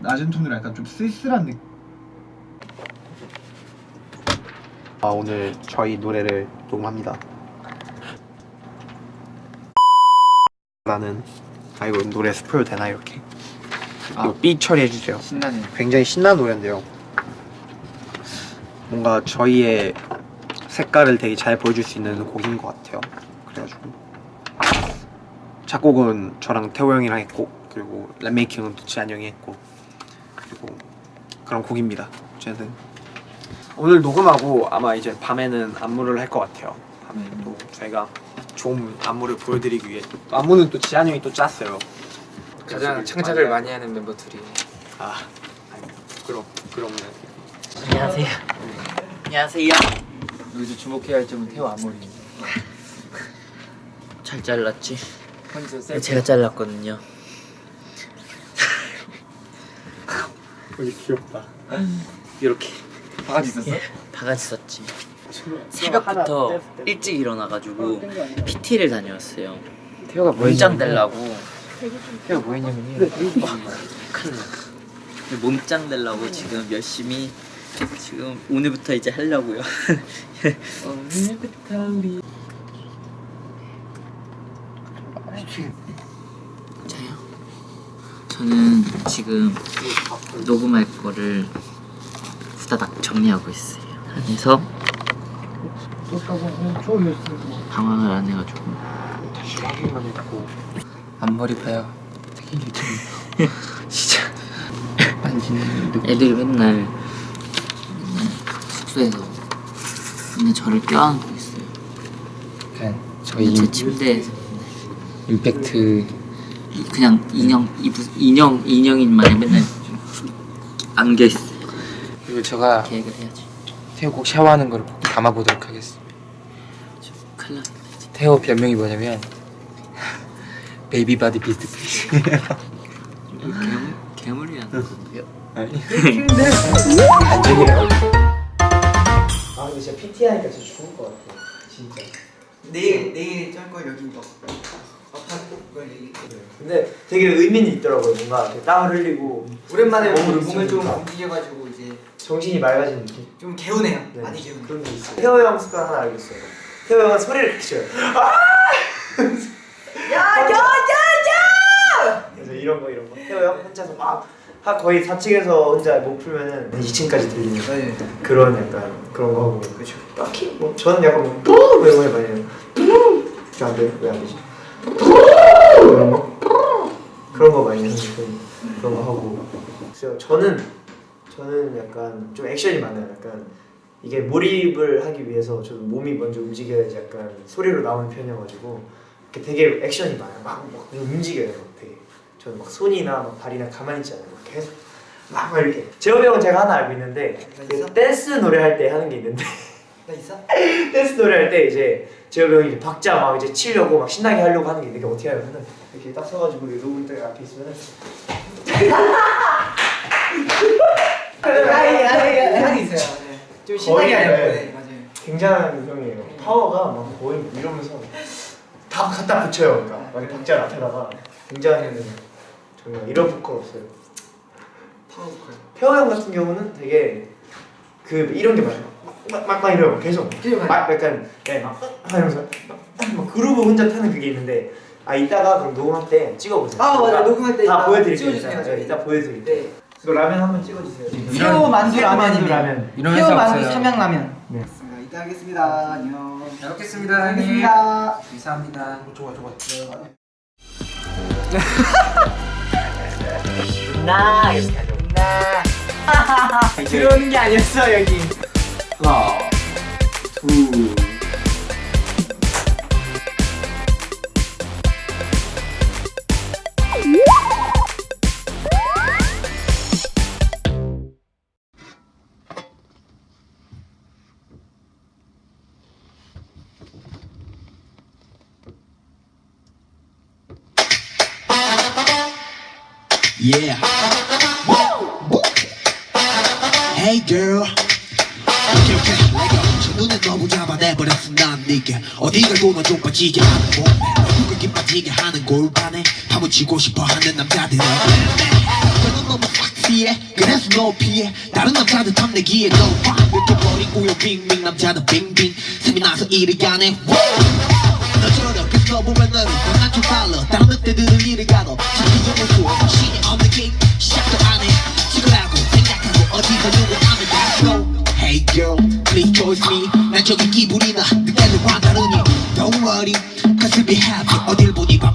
낮은 톤으로 약간 좀 쓸쓸한 느낌 아 오늘 저희 노래를 녹음합니다. 라는 아 이거 노래 스포일 되나 이렇게? 아. 이거 삐 처리해주세요. 신나네. 굉장히 신나는 노래인데요. 뭔가 저희의 색깔을 되게 잘 보여줄 수 있는 곡인 것 같아요. 그래가지고. 작곡은 저랑 태호 형이랑 했고 그리고 랩메이킹은 또 지한 형이 했고 그런 곡입니다. 어쨌든. 오늘 녹음하고 아마 이제 밤에는 안무를 할 것 같아요. 밤에 또 저희가 좋은 안무를 보여드리기 위해. 또 안무는 또 지한 형이 또 짰어요. 가장 창작을 많이 하는 멤버 둘이. 아 아니, 부끄럽 부끄럽네 안녕하세요. 안녕하세요. 여기서 주목해야 할 점은 태호 앞머리 잘 잘랐지? 제가 잘랐거든요. 되게 귀엽다 이렇게 바가지 있었어? 바가지 썼지. 새벽부터 일찍 일어나가지고 PT를 다녀왔어요. 태호가 뭐 몸짱 되려고. 태호가 뭐 했냐면요 큰일 났어. 몸짱 되려고 지금 열심히 지금 오늘부터 이제 하려고요. 오늘부터 우리 자요. 저는 지금 녹음할 거를 후다닥 정리하고 있어요. 안에서 방황을 안 해가지고. 다시 확인만 했고 앞머리 봐요. 되게 유튜브 진짜 애들이 맨날 맨날 숙소에서 맨날 저를 껴안고 있어요. 그냥 저희 제 침대에서. 임팩트 이- 그냥 인형 이부, 인형 인형인 마냥 맨날 안겨 있어. 그리고 제가 계획을 해야지. 태호 꼭 샤워하는 걸 담아보도록 하겠습니다 저 큰일. 태호 별명이 뭐냐면 baby body beast face 괴물 괴물이 안 나거든요. 안전이라고 아 근데 진짜 PT 하니까 진짜 좋을 것 같아 진짜 내일 내일 짤거 여기 이거 아파 이걸 얘기 근데 되게 의미는 있더라고요. 뭔가 이렇게 흘리고 오랜만에 몸을 몸을 좀. 움직여가지고 이제 정신이 맑아진 느낌? 좀 개운해요. 네, 많이 개운해 그런 게 있어요. 태호 형 습관 하나 알고 있어요. 태호 형은 소리를 크게 야야 야 야 그래서 이런 거 이런 거. 태호 형 혼자서 막 하- 거의 4층에서 혼자 못 풀면은 2층까지 들리는 네. 그런 약간 그런 거 하고. 그렇죠 딱히 뭐 저는 약간 뭐 이런 거 많이 해요. 안 돼요? 왜 안 되지? 그런 거 많이 하는 편 그런 거 하고. 그래서 저는 저는 약간 좀 액션이 많아요. 약간 이게 몰입을 하기 위해서 저는 몸이 먼저 움직여야지 약간 소리로 나오는 편이어가지고 이렇게 되게 액션이 많아요. 막, 막 움직여요. 막 되게. 저는 막 손이나 막 발이나 가만히 있지 않아요. 막 계속 막, 막 이렇게. 형은 제가 하나 알고 있는데 그 댄스 노래 할 때 하는 게 있는데 나 있어? 댄스 노래 할 때 이제 재호이 형이 박자 막 이제 치려고 막 신나게 하려고 하는 게 있는데 어떻게 하냐면은 이렇게 딱 서가지고 이렇게 녹음 때 앞에 있으면은 아니 아니 아니 있어요 네. 좀 신나게 거의, 하려고 네. 네 맞아요 굉장한 형이에요. 파워가 막 거의 이러면서 다 갖다 붙여요. 그러니까 막 박자 앞에다가 굉장히 정말 이런 보컬 없어요. 파워 보컬 태호 형 같은 경우는 되게 그 이런 게 많아요. 막 막 막 이래요. 계속 계속 막 약간 네, 막 하면서 막 그루브 혼자 타는 그게 있는데 아 이따가 그럼 녹음할 때 찍어보세요. 아, 맞아요. 이따 녹음할 때다 이따 보여드릴게요. 찍어주세요. 이따. 네, 이따 보여드릴게요. 네 이거 라면 한번 찍어주세요. 새우 만두 새우 만두 라면입니다. 라면. 이런 새우 만두. 삼양라면 네. 이따 하겠습니다 안녕 잘 먹겠습니다 형님 알겠습니다 감사합니다 좋아 좋아. 나 들어오는 게 아니었어 여기 하나, 둘. Yeah. Hey girl. 오케이 오케이. 첫눈에 너무 잡아내버렸어 난 네게 어디 갈고 넌좀 빠지게 몸매 얼굴 빠지게 하는 골반에 파묻히고 싶어 하는 남자들 너는 너무 섹시해. 높이에 다른 남자들 탐내기에 no 이렇게 버리고요 빙빙 남자들 빙빙. 틈이 나서 이리 가네. 너 저렇게 써보면 너를 척 달라 다른 늑대들은 이리 가도 자기 영을 난저기 기분이 나 그때와 다르니 Don't worry cause we'll be happy 어딜 보니 봐